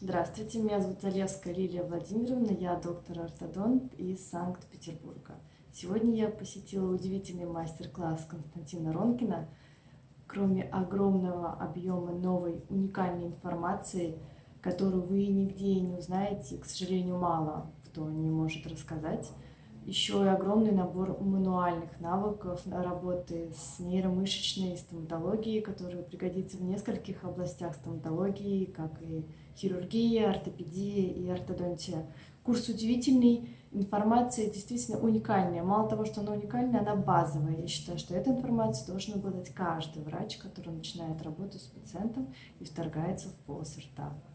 Здравствуйте, меня зовут Залевская Лилия Владимировна, я доктор-ортодонт из Санкт-Петербурга. Сегодня я посетила удивительный мастер-класс Константина Ронкина. Кроме огромного объема новой уникальной информации, которую вы нигде не узнаете, к сожалению, мало кто не может рассказать, еще и огромный набор мануальных навыков работы с нейромышечной стоматологией, который пригодится в нескольких областях стоматологии, как и хирургия, ортопедия и ортодонтия. Курс удивительный, информация действительно уникальная. Мало того, что она уникальная, она базовая. Я считаю, что эту информацию должен обладать каждый врач, который начинает работу с пациентом и вторгается в полость рта.